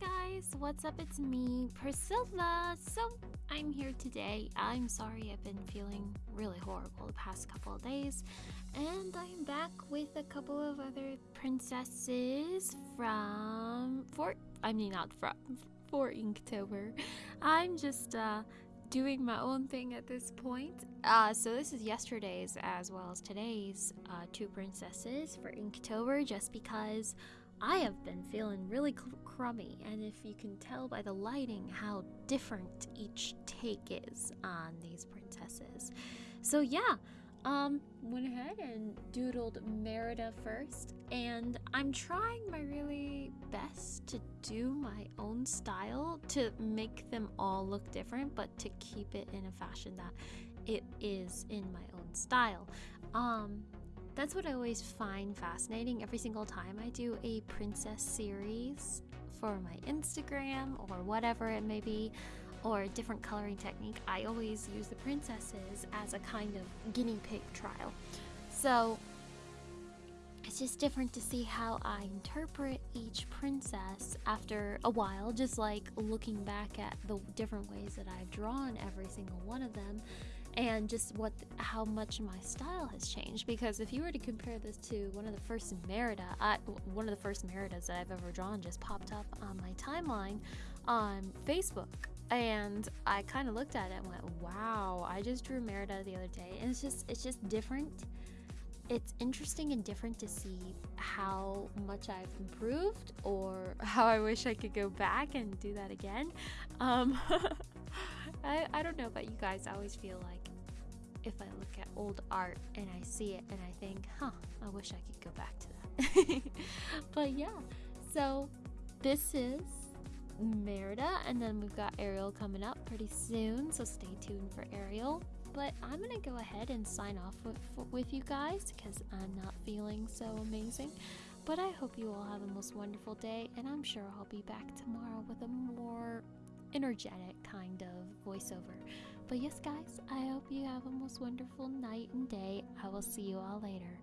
guys, what's up? It's me, Priscilla. So, I'm here today. I'm sorry I've been feeling really horrible the past couple of days, and I'm back with a couple of other princesses from Fort. I mean, not from for Inktober. I'm just uh, doing my own thing at this point. Uh, so this is yesterday's as well as today's uh, two princesses for Inktober, just because I have been feeling really cr- crummy, and if you can tell by the lighting how different each take is on these princesses. So yeah, um, went ahead and doodled Merida first, and I'm trying my really best to do my own style to make them all look different, but to keep it in a fashion that it is in my own style. Um, that's what I always find fascinating every single time I do a princess series for my Instagram or whatever it may be, or a different coloring technique. I always use the princesses as a kind of guinea pig trial. So it's just different to see how I interpret each princess after a while, just like looking back at the different ways that I've drawn every single one of them and just what how much my style has changed because if you were to compare this to one of the first Merida I, one of the first Meridas that I've ever drawn just popped up on my timeline on Facebook. And I kind of looked at it and went wow I just drew Merida the other day. And it's just it's just different. It's interesting and different to see how much I've improved or how I wish I could go back and do that again. Um, I, I don't know about you guys, I always feel like if I look at old art and I see it and I think, huh, I wish I could go back to that. but yeah, so this is Merida, and then we've got Ariel coming up pretty soon, so stay tuned for Ariel. But I'm gonna go ahead and sign off with, with you guys because I'm not feeling so amazing. But I hope you all have a most wonderful day, and I'm sure I'll be back tomorrow with a more energetic kind of voiceover. But yes, guys, I hope you have a most wonderful night and day. I will see you all later.